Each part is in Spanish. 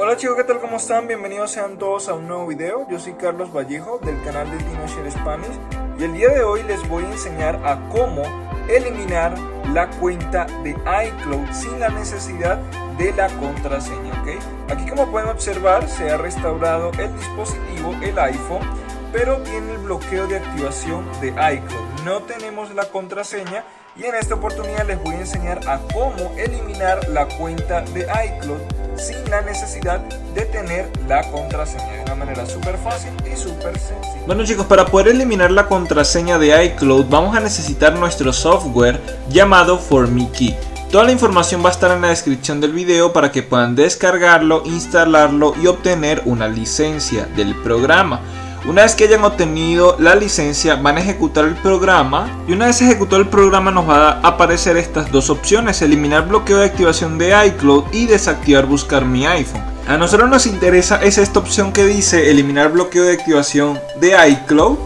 Hola chicos, ¿qué tal? ¿Cómo están? Bienvenidos sean todos a un nuevo video. Yo soy Carlos Vallejo del canal de TinoShare Spanish y el día de hoy les voy a enseñar a cómo eliminar la cuenta de iCloud sin la necesidad de la contraseña, ¿ok? Aquí como pueden observar se ha restaurado el dispositivo, el iPhone, pero tiene el bloqueo de activación de iCloud. No tenemos la contraseña y en esta oportunidad les voy a enseñar a cómo eliminar la cuenta de iCloud sin la necesidad de tener la contraseña de una manera súper fácil y súper sencilla. Bueno chicos, para poder eliminar la contraseña de iCloud vamos a necesitar nuestro software llamado ForMeKey. Toda la información va a estar en la descripción del video para que puedan descargarlo, instalarlo y obtener una licencia del programa. Una vez que hayan obtenido la licencia van a ejecutar el programa y una vez ejecutado el programa nos va a aparecer estas dos opciones, eliminar bloqueo de activación de iCloud y desactivar buscar mi iPhone. A nosotros nos interesa es esta opción que dice eliminar bloqueo de activación de iCloud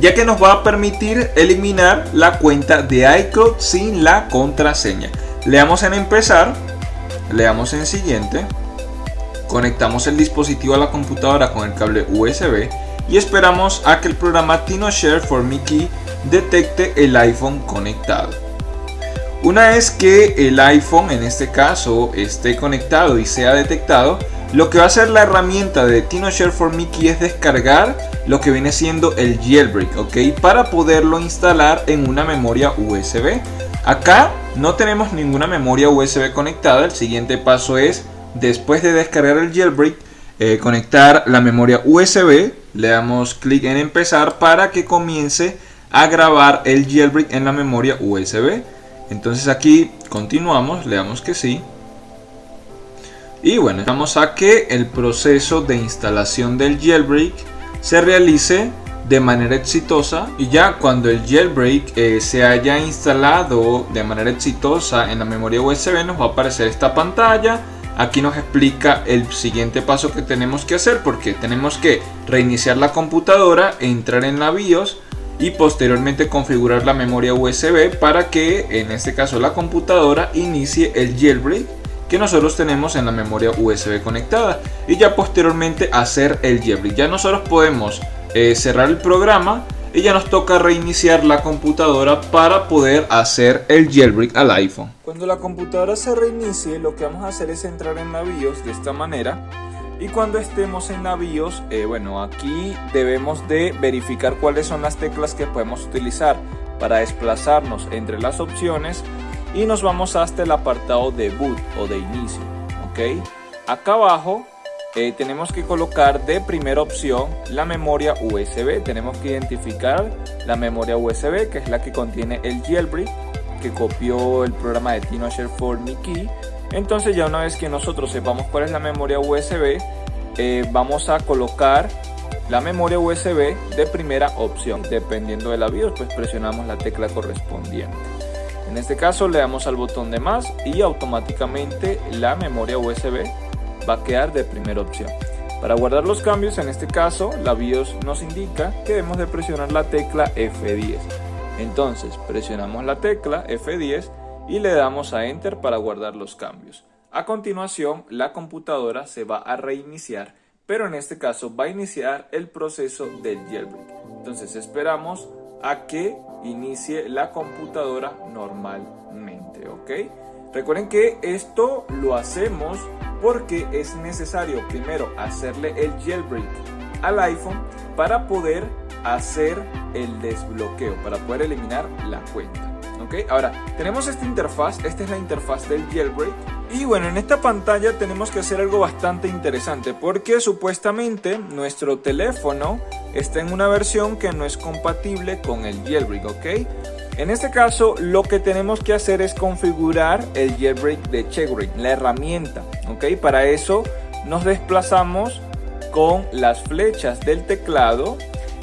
ya que nos va a permitir eliminar la cuenta de iCloud sin la contraseña. Le damos en empezar, le damos en siguiente Conectamos el dispositivo a la computadora con el cable USB y esperamos a que el programa TinoShare for Mickey detecte el iPhone conectado. Una vez que el iPhone en este caso esté conectado y sea detectado, lo que va a hacer la herramienta de TinoShare for Mickey es descargar lo que viene siendo el jailbreak, ¿ok? Para poderlo instalar en una memoria USB. Acá no tenemos ninguna memoria USB conectada, el siguiente paso es después de descargar el jailbreak, eh, conectar la memoria USB, le damos clic en empezar para que comience a grabar el jailbreak en la memoria USB. Entonces aquí continuamos, le damos que sí. Y bueno, vamos a que el proceso de instalación del jailbreak se realice de manera exitosa y ya cuando el jailbreak eh, se haya instalado de manera exitosa en la memoria USB nos va a aparecer esta pantalla Aquí nos explica el siguiente paso que tenemos que hacer porque tenemos que reiniciar la computadora, entrar en la BIOS y posteriormente configurar la memoria USB para que en este caso la computadora inicie el jailbreak que nosotros tenemos en la memoria USB conectada y ya posteriormente hacer el jailbreak. Ya nosotros podemos eh, cerrar el programa y ya nos toca reiniciar la computadora para poder hacer el jailbreak al iPhone. Cuando la computadora se reinicie lo que vamos a hacer es entrar en la BIOS de esta manera y cuando estemos en la BIOS, eh, bueno aquí debemos de verificar cuáles son las teclas que podemos utilizar para desplazarnos entre las opciones y nos vamos hasta el apartado de boot o de inicio, ok. Acá abajo eh, tenemos que colocar de primera opción la memoria USB. Tenemos que identificar la memoria USB, que es la que contiene el jailbreak, que copió el programa de TinoShare for Mickey. Entonces ya una vez que nosotros sepamos cuál es la memoria USB, eh, vamos a colocar la memoria USB de primera opción. Dependiendo de la BIOS, pues presionamos la tecla correspondiente. En este caso le damos al botón de más y automáticamente la memoria USB va a quedar de primera opción. Para guardar los cambios, en este caso, la BIOS nos indica que debemos de presionar la tecla F10. Entonces, presionamos la tecla F10 y le damos a Enter para guardar los cambios. A continuación, la computadora se va a reiniciar, pero en este caso va a iniciar el proceso del jailbreak. Entonces, esperamos a que inicie la computadora normalmente, ¿ok? Recuerden que esto lo hacemos porque es necesario primero hacerle el jailbreak al iPhone para poder hacer el desbloqueo, para poder eliminar la cuenta. ¿ok? Ahora, tenemos esta interfaz, esta es la interfaz del jailbreak. Y bueno, en esta pantalla tenemos que hacer algo bastante interesante porque supuestamente nuestro teléfono está en una versión que no es compatible con el jailbreak, ¿ok? En este caso, lo que tenemos que hacer es configurar el jailbreak de Checkbreak, la herramienta. ¿ok? Para eso nos desplazamos con las flechas del teclado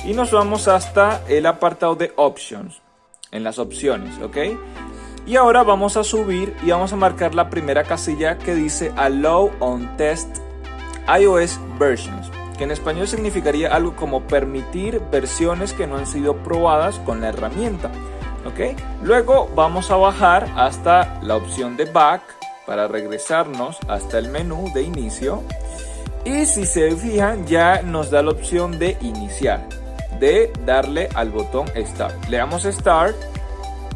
y nos vamos hasta el apartado de Options, en las opciones, ¿ok? Y ahora vamos a subir y vamos a marcar la primera casilla que dice Allow on Test iOS Versions, que en español significaría algo como permitir versiones que no han sido probadas con la herramienta. Luego vamos a bajar hasta la opción de back para regresarnos hasta el menú de inicio. Y si se fijan ya nos da la opción de iniciar, de darle al botón Start. Le damos Start,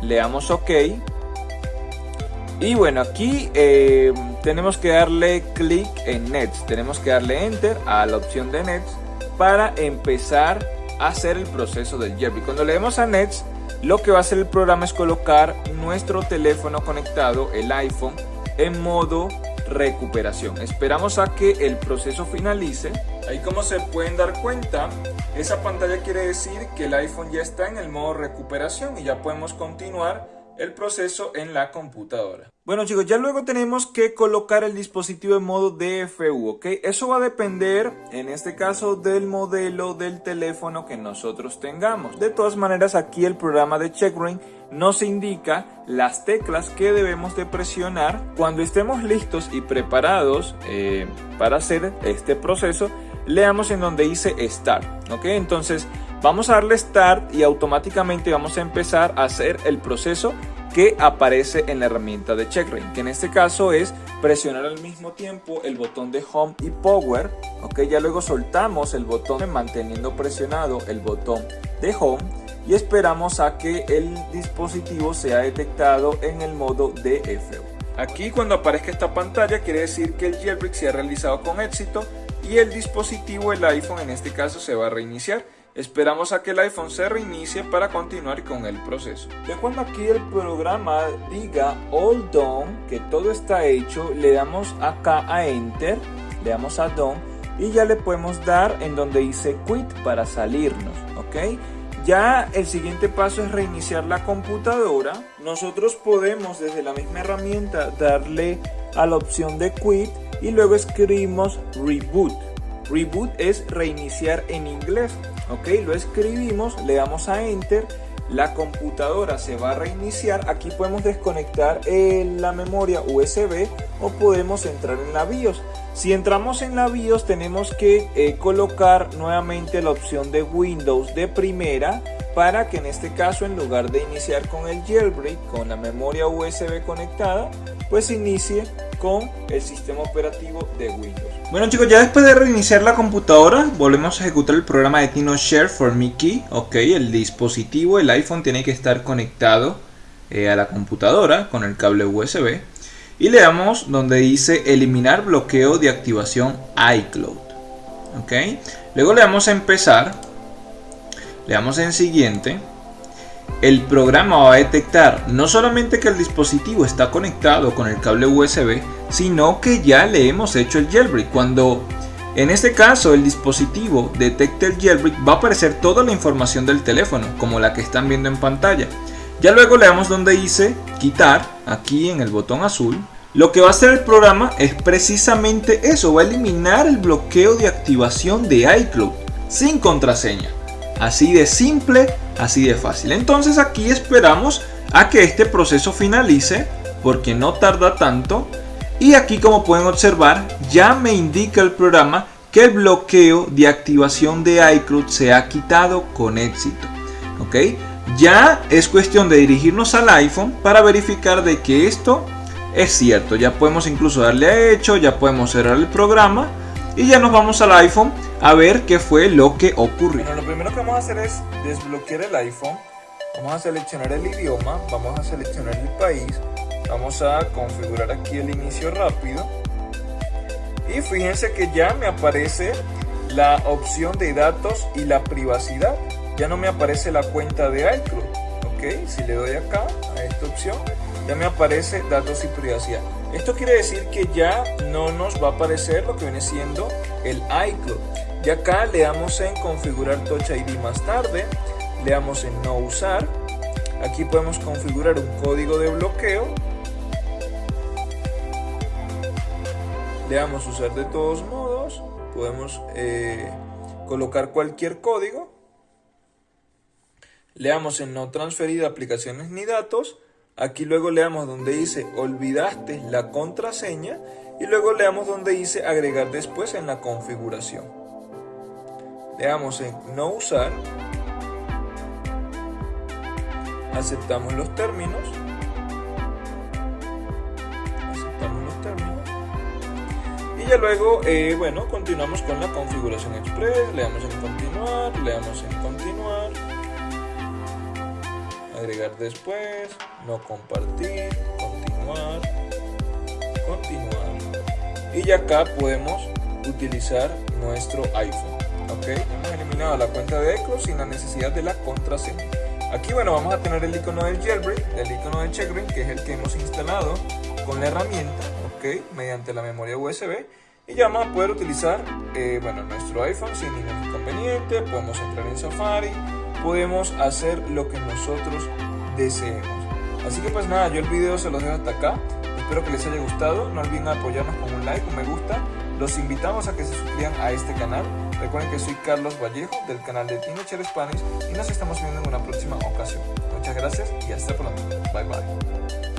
le damos OK. Y bueno, aquí eh, tenemos que darle clic en Nets, tenemos que darle Enter a la opción de Nets para empezar a hacer el proceso del jailbreak. Cuando le demos a Nets, lo que va a hacer el programa es colocar nuestro teléfono conectado, el iPhone, en modo recuperación. Esperamos a que el proceso finalice. Ahí como se pueden dar cuenta, esa pantalla quiere decir que el iPhone ya está en el modo recuperación y ya podemos continuar el proceso en la computadora. Bueno chicos, ya luego tenemos que colocar el dispositivo en modo DFU, ¿ok? Eso va a depender, en este caso, del modelo del teléfono que nosotros tengamos. De todas maneras, aquí el programa de CheckRain nos indica las teclas que debemos de presionar cuando estemos listos y preparados eh, para hacer este proceso. Leamos en donde dice Start, ¿ok? Entonces, vamos a darle Start y automáticamente vamos a empezar a hacer el proceso que aparece en la herramienta de CheckRain, que en este caso es presionar al mismo tiempo el botón de Home y Power, ok, ya luego soltamos el botón manteniendo presionado el botón de Home y esperamos a que el dispositivo sea detectado en el modo DFU. Aquí cuando aparezca esta pantalla quiere decir que el jailbreak se ha realizado con éxito y el dispositivo, el iPhone en este caso, se va a reiniciar Esperamos a que el iPhone se reinicie para continuar con el proceso. Ya cuando aquí el programa diga all done, que todo está hecho, le damos acá a enter, le damos a done y ya le podemos dar en donde dice quit para salirnos, ¿ok? Ya el siguiente paso es reiniciar la computadora. Nosotros podemos desde la misma herramienta darle a la opción de quit y luego escribimos reboot. Reboot es reiniciar en inglés ok lo escribimos le damos a enter la computadora se va a reiniciar aquí podemos desconectar la memoria USB o podemos entrar en la BIOS. Si entramos en la BIOS tenemos que eh, colocar nuevamente la opción de Windows de primera para que en este caso en lugar de iniciar con el jailbreak con la memoria USB conectada pues inicie con el sistema operativo de Windows bueno chicos, ya después de reiniciar la computadora, volvemos a ejecutar el programa de TinoShare for Mickey. Ok, el dispositivo, el iPhone tiene que estar conectado eh, a la computadora con el cable USB. Y le damos donde dice eliminar bloqueo de activación iCloud. Ok, luego le damos a empezar. Le damos en siguiente el programa va a detectar no solamente que el dispositivo está conectado con el cable USB, sino que ya le hemos hecho el jailbreak. Cuando en este caso el dispositivo detecte el jailbreak va a aparecer toda la información del teléfono, como la que están viendo en pantalla. Ya luego le damos donde dice quitar, aquí en el botón azul. Lo que va a hacer el programa es precisamente eso, va a eliminar el bloqueo de activación de iCloud sin contraseña. Así de simple, así de fácil. Entonces aquí esperamos a que este proceso finalice porque no tarda tanto. Y aquí como pueden observar ya me indica el programa que el bloqueo de activación de iCloud se ha quitado con éxito. ¿Ok? Ya es cuestión de dirigirnos al iPhone para verificar de que esto es cierto. Ya podemos incluso darle a hecho, ya podemos cerrar el programa y ya nos vamos al iPhone a ver qué fue lo que ocurrió. Bueno, lo primero que vamos a hacer es desbloquear el iPhone. Vamos a seleccionar el idioma, vamos a seleccionar el país, vamos a configurar aquí el inicio rápido. Y fíjense que ya me aparece la opción de datos y la privacidad. Ya no me aparece la cuenta de iCloud. Ok, si le doy acá a esta opción, ya me aparece datos y privacidad. Esto quiere decir que ya no nos va a aparecer lo que viene siendo el iCloud. Y acá le damos en configurar Touch ID más tarde, le damos en no usar. Aquí podemos configurar un código de bloqueo. Le damos usar de todos modos. Podemos eh, colocar cualquier código. Le damos en no transferir aplicaciones ni datos Aquí luego le damos donde dice olvidaste la contraseña y luego le damos donde dice agregar después en la configuración. Le damos en no usar. Aceptamos los términos. Aceptamos ya luego, eh, bueno, continuamos con la configuración express, le damos en continuar, le damos en continuar, agregar después, no compartir, continuar, continuar. Y ya acá podemos utilizar nuestro iPhone. Ok, hemos eliminado la cuenta de iCloud sin la necesidad de la contraseña. Aquí bueno vamos a tener el icono del jailbreak, el icono del checkring que es el que hemos instalado con la herramienta, ok, mediante la memoria USB y ya vamos a poder utilizar eh, bueno, nuestro iPhone sin ningún inconveniente, podemos entrar en Safari, podemos hacer lo que nosotros deseemos. Así que pues nada, yo el video se los dejo hasta acá, espero que les haya gustado, no olviden apoyarnos con un like, un me gusta, los invitamos a que se suscriban a este canal, recuerden que soy Carlos Vallejo del canal de Teenager Spanish y nos estamos viendo en una próxima ocasión. Muchas gracias y hasta pronto, bye bye.